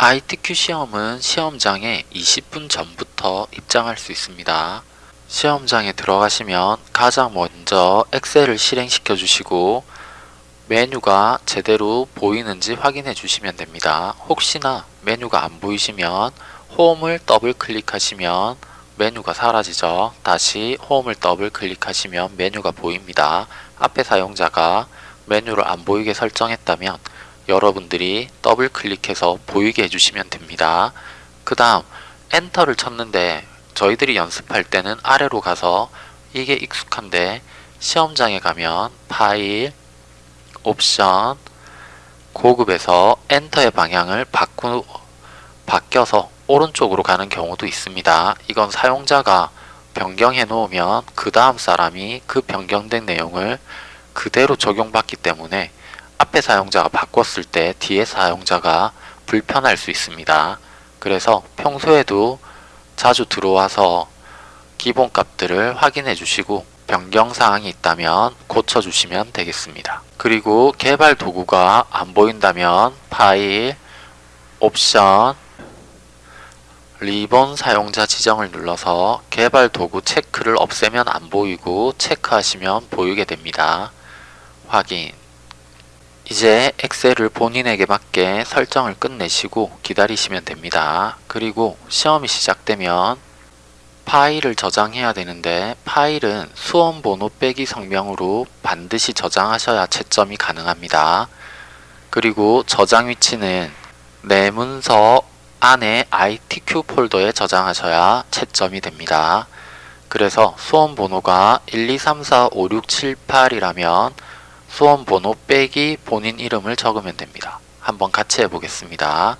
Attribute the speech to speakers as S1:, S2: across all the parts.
S1: ITQ 시험은 시험장에 20분 전부터 입장할 수 있습니다. 시험장에 들어가시면 가장 먼저 엑셀을 실행시켜 주시고 메뉴가 제대로 보이는지 확인해 주시면 됩니다. 혹시나 메뉴가 안 보이시면 홈을 더블 클릭하시면 메뉴가 사라지죠. 다시 홈을 더블 클릭하시면 메뉴가 보입니다. 앞에 사용자가 메뉴를 안 보이게 설정했다면 여러분들이 더블 클릭해서 보이게 해주시면 됩니다. 그 다음 엔터를 쳤는데 저희들이 연습할 때는 아래로 가서 이게 익숙한데 시험장에 가면 파일, 옵션, 고급에서 엔터의 방향을 바꾸, 바뀌어서 오른쪽으로 가는 경우도 있습니다. 이건 사용자가 변경해 놓으면 그 다음 사람이 그 변경된 내용을 그대로 적용받기 때문에 앞에 사용자가 바꿨을 때 뒤에 사용자가 불편할 수 있습니다. 그래서 평소에도 자주 들어와서 기본 값들을 확인해 주시고 변경 사항이 있다면 고쳐 주시면 되겠습니다. 그리고 개발 도구가 안 보인다면 파일, 옵션, 리본 사용자 지정을 눌러서 개발 도구 체크를 없애면 안 보이고 체크하시면 보이게 됩니다. 확인 이제 엑셀을 본인에게 맞게 설정을 끝내시고 기다리시면 됩니다. 그리고 시험이 시작되면 파일을 저장해야 되는데 파일은 수험 번호 빼기 성명으로 반드시 저장하셔야 채점이 가능합니다. 그리고 저장 위치는 내 문서 안에 ITQ 폴더에 저장하셔야 채점이 됩니다. 그래서 수험 번호가 1, 2, 3, 4, 5, 6, 7, 8이라면 수험 번호 빼기 본인 이름을 적으면 됩니다. 한번 같이 해보겠습니다.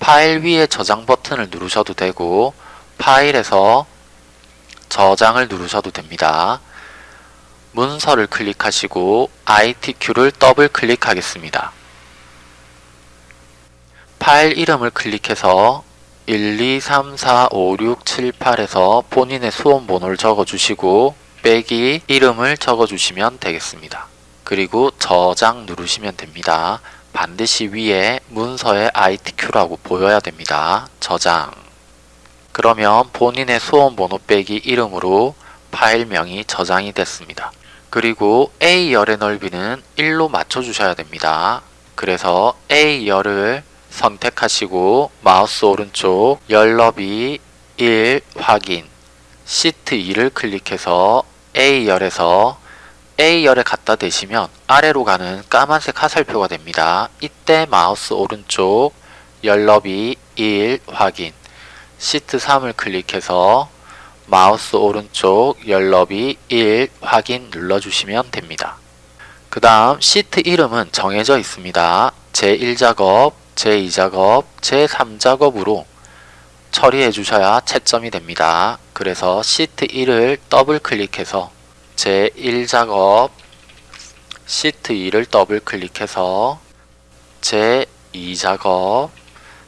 S1: 파일 위에 저장 버튼을 누르셔도 되고 파일에서 저장을 누르셔도 됩니다. 문서를 클릭하시고 ITQ를 더블 클릭하겠습니다. 파일 이름을 클릭해서 1, 2, 3, 4, 5, 6, 7, 8에서 본인의 수험 번호를 적어주시고 빼기 이름을 적어주시면 되겠습니다. 그리고 저장 누르시면 됩니다. 반드시 위에 문서에 ITQ라고 보여야 됩니다. 저장 그러면 본인의 수험 번호 빼기 이름으로 파일명이 저장이 됐습니다. 그리고 A열의 넓이는 1로 맞춰주셔야 됩니다. 그래서 A열을 선택하시고 마우스 오른쪽 열 너비 1 확인 시트 2를 클릭해서 A열에서 A열에 갖다 대시면 아래로 가는 까만색 화살표가 됩니다. 이때 마우스 오른쪽 열 너비 1 확인 시트 3을 클릭해서 마우스 오른쪽 열 너비 1 확인 눌러주시면 됩니다. 그 다음 시트 이름은 정해져 있습니다. 제1작업, 제2작업, 제3작업으로 처리해 주셔야 채점이 됩니다. 그래서 시트 1을 더블 클릭해서 제1작업 시트 2를 더블 클릭해서 제2작업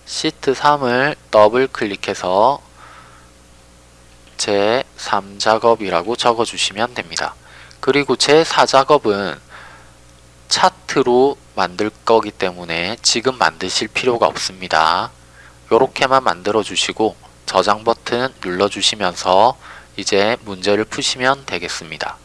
S1: 시트 3을 더블 클릭해서 제3작업이라고 적어주시면 됩니다. 그리고 제4작업은 차트로 만들 거기 때문에 지금 만드실 필요가 없습니다. 이렇게만 만들어 주시고 저장 버튼 눌러 주시면서 이제 문제를 푸시면 되겠습니다.